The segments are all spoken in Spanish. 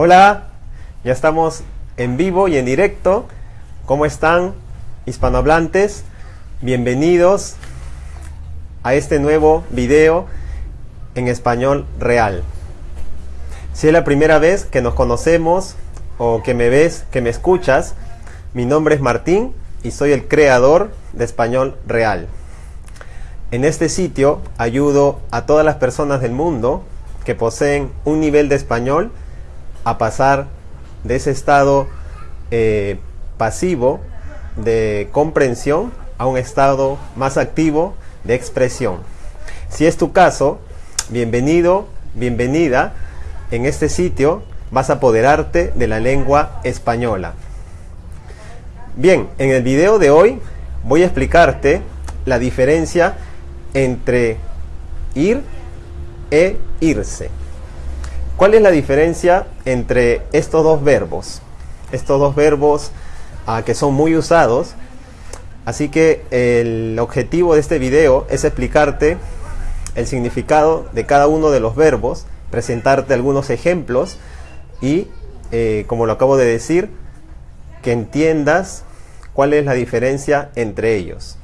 Hola, ya estamos en vivo y en directo. ¿Cómo están hispanohablantes? Bienvenidos a este nuevo video en español real. Si es la primera vez que nos conocemos o que me ves, que me escuchas, mi nombre es Martín y soy el creador de Español Real. En este sitio ayudo a todas las personas del mundo que poseen un nivel de español a pasar de ese estado eh, pasivo de comprensión a un estado más activo de expresión. Si es tu caso, bienvenido, bienvenida. En este sitio vas a apoderarte de la lengua española. Bien, en el video de hoy voy a explicarte la diferencia entre ir e irse. ¿Cuál es la diferencia entre estos dos verbos? Estos dos verbos ah, que son muy usados. Así que el objetivo de este video es explicarte el significado de cada uno de los verbos, presentarte algunos ejemplos y, eh, como lo acabo de decir, que entiendas cuál es la diferencia entre ellos.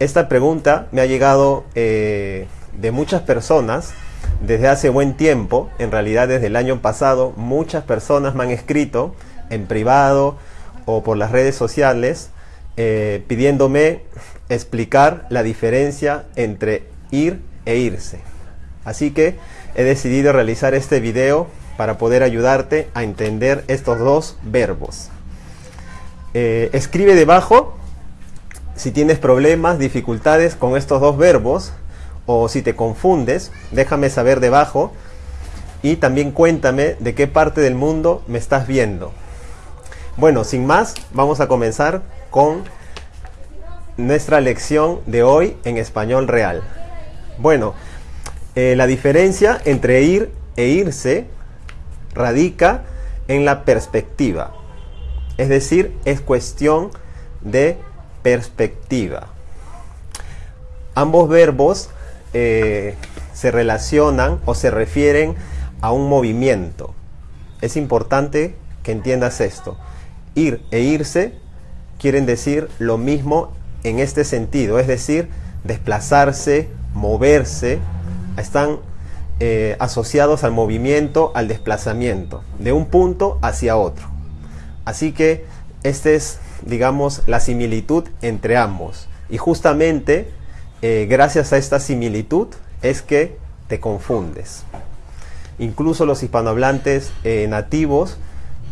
Esta pregunta me ha llegado eh, de muchas personas desde hace buen tiempo, en realidad desde el año pasado, muchas personas me han escrito en privado o por las redes sociales eh, pidiéndome explicar la diferencia entre ir e irse. Así que he decidido realizar este video para poder ayudarte a entender estos dos verbos. Eh, escribe debajo si tienes problemas, dificultades con estos dos verbos o si te confundes, déjame saber debajo y también cuéntame de qué parte del mundo me estás viendo. Bueno, sin más, vamos a comenzar con nuestra lección de hoy en español real. Bueno, eh, la diferencia entre ir e irse radica en la perspectiva. Es decir, es cuestión de perspectiva. Ambos verbos eh, se relacionan o se refieren a un movimiento. Es importante que entiendas esto. Ir e irse quieren decir lo mismo en este sentido, es decir, desplazarse, moverse, están eh, asociados al movimiento, al desplazamiento, de un punto hacia otro. Así que este es digamos, la similitud entre ambos. Y justamente eh, gracias a esta similitud es que te confundes. Incluso los hispanohablantes eh, nativos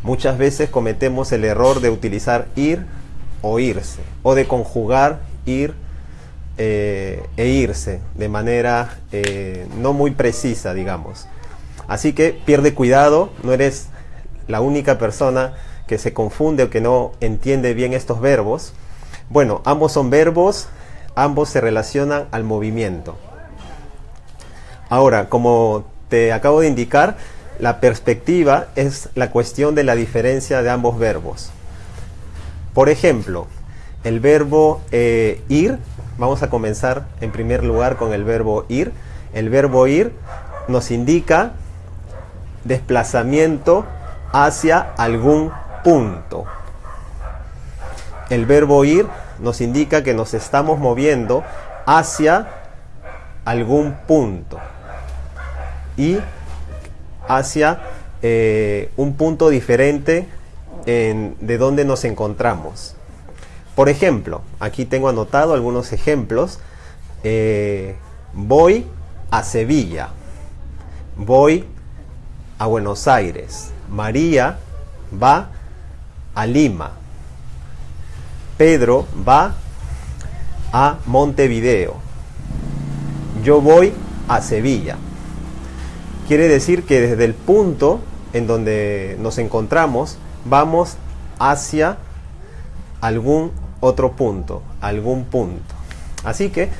muchas veces cometemos el error de utilizar ir o irse, o de conjugar ir eh, e irse de manera no muy precisa, digamos. Así que pierde cuidado, no eres la única persona que se confunde o que no entiende bien estos verbos. Bueno, ambos son verbos, ambos se relacionan al movimiento. Ahora, como te acabo de indicar, la perspectiva es la cuestión de la diferencia de ambos verbos. Por ejemplo, el verbo eh, ir, vamos a comenzar en primer lugar con el verbo ir. El verbo ir nos indica desplazamiento hacia algún punto. El verbo ir nos indica que nos estamos moviendo hacia algún punto y hacia eh, un punto diferente de donde nos encontramos. Por ejemplo, aquí tengo anotado algunos ejemplos. Eh, voy a Sevilla. Voy a Buenos Aires. María va a Lima. Pedro va a Montevideo. Yo voy a Sevilla. Quiere decir que desde el punto en donde nos encontramos vamos hacia algún otro punto, algún punto. Así que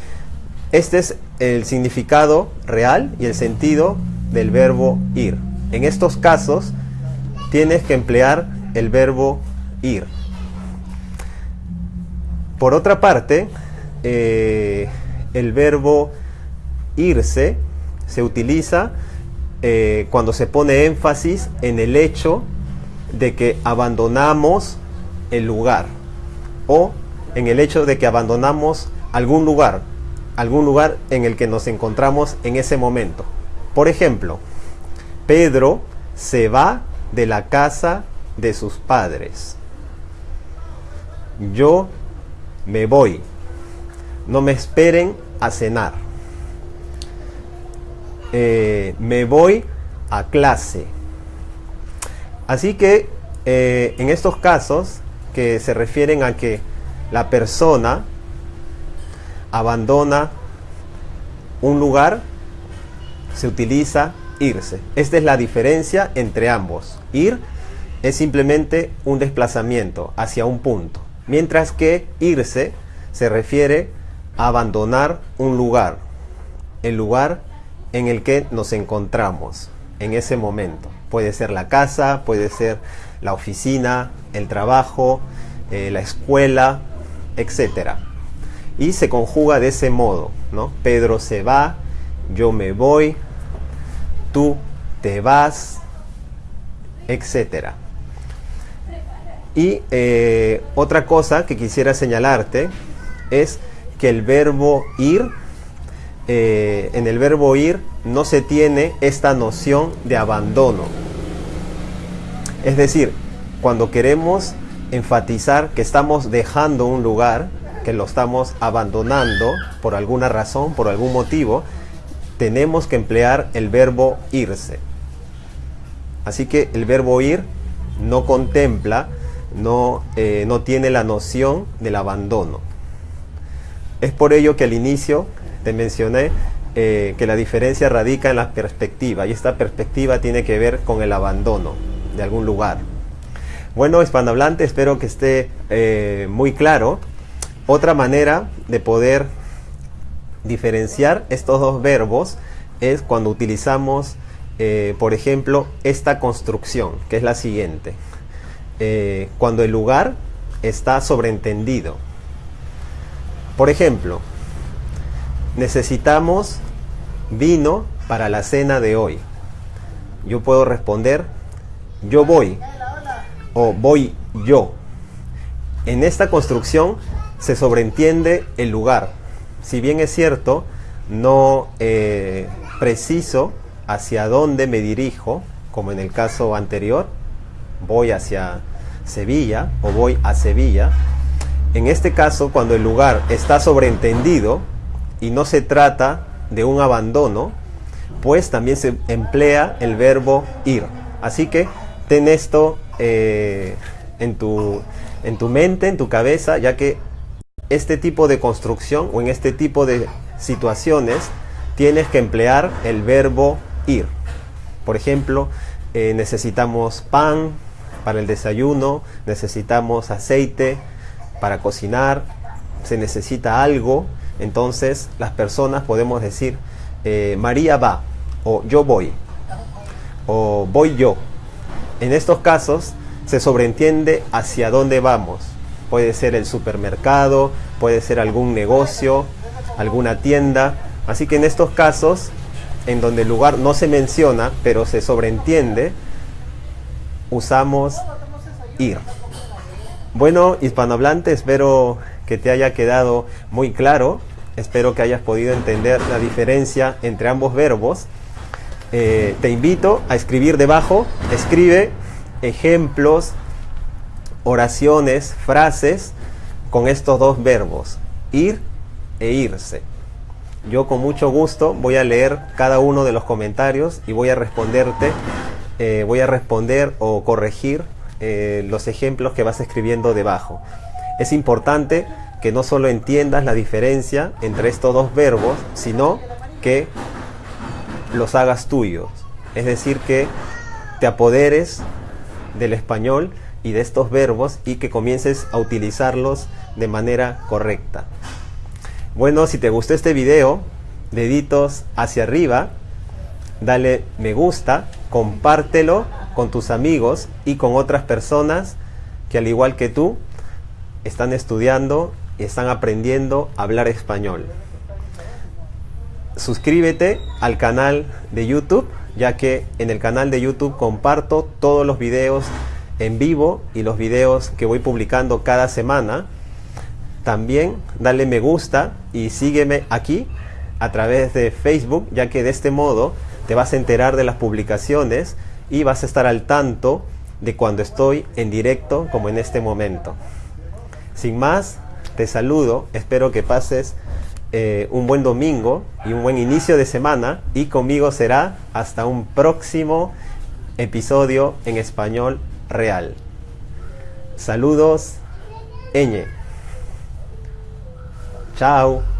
este es el significado real y el sentido del verbo ir. En estos casos tienes que emplear el verbo ir. Por otra parte, eh, el verbo irse se utiliza eh, cuando se pone énfasis en el hecho de que abandonamos el lugar o en el hecho de que abandonamos algún lugar, algún lugar en el que nos encontramos en ese momento. Por ejemplo, Pedro se va de la casa de sus padres. Yo me voy. No me esperen a cenar. Eh, me voy a clase. Así que eh, en estos casos que se refieren a que la persona abandona un lugar, se utiliza irse. Esta es la diferencia entre ambos. Ir es simplemente un desplazamiento hacia un punto, mientras que irse se refiere a abandonar un lugar, el lugar en el que nos encontramos en ese momento. Puede ser la casa, puede ser la oficina, el trabajo, eh, la escuela, etc. Y se conjuga de ese modo, ¿no? Pedro se va, yo me voy, tú te vas, etc. Y eh, otra cosa que quisiera señalarte es que el verbo ir, eh, en el verbo ir no se tiene esta noción de abandono. Es decir, cuando queremos enfatizar que estamos dejando un lugar, que lo estamos abandonando por alguna razón, por algún motivo, tenemos que emplear el verbo irse. Así que el verbo ir no contempla, no, eh, no tiene la noción del abandono. Es por ello que al inicio te mencioné eh, que la diferencia radica en la perspectiva y esta perspectiva tiene que ver con el abandono de algún lugar. Bueno, hispanohablante, espero que esté eh, muy claro. Otra manera de poder diferenciar estos dos verbos es cuando utilizamos, por ejemplo, esta construcción, que es la siguiente. Eh, cuando el lugar está sobreentendido. Por ejemplo, necesitamos vino para la cena de hoy. Yo puedo responder, yo voy o voy yo. En esta construcción se sobreentiende el lugar. Si bien es cierto, no eh, preciso hacia dónde me dirijo, como en el caso anterior, voy hacia Sevilla o voy a Sevilla. En este caso, cuando el lugar está sobreentendido y no se trata de un abandono, pues también se emplea el verbo ir. Así que ten esto eh, en, tu, en tu mente, en tu cabeza, ya que este tipo de construcción o en este tipo de situaciones tienes que emplear el verbo ir. Por ejemplo, eh, necesitamos pan para el desayuno, necesitamos aceite para cocinar, se necesita algo, entonces las personas podemos decir, eh, María va, o yo voy, o voy yo. En estos casos se sobreentiende hacia dónde vamos. Puede ser el supermercado, puede ser algún negocio, alguna tienda. Así que en estos casos, en donde el lugar no se menciona, pero se sobreentiende, usamos ir. Bueno, hispanohablante, espero que te haya quedado muy claro. Espero que hayas podido entender la diferencia entre ambos verbos. Eh, te invito a escribir debajo, escribe ejemplos, oraciones, frases con estos dos verbos, ir e irse. Yo con mucho gusto voy a leer cada uno de los comentarios y voy a responderte, eh, voy a responder o corregir eh, los ejemplos que vas escribiendo debajo. Es importante que no solo entiendas la diferencia entre estos dos verbos, sino que los hagas tuyos. Es decir, que te apoderes del español y de estos verbos y que comiences a utilizarlos de manera correcta. Bueno, si te gustó este video, deditos hacia arriba, dale me gusta, compártelo con tus amigos y con otras personas que al igual que tú están estudiando y están aprendiendo a hablar español suscríbete al canal de YouTube ya que en el canal de YouTube comparto todos los videos en vivo y los videos que voy publicando cada semana. También dale me gusta y sígueme aquí a través de Facebook, ya que de este modo te vas a enterar de las publicaciones y vas a estar al tanto de cuando estoy en directo como en este momento. Sin más, te saludo, espero que pases eh, un buen domingo y un buen inicio de semana y conmigo será hasta un próximo episodio en español real. Saludos, Eñe. Chao.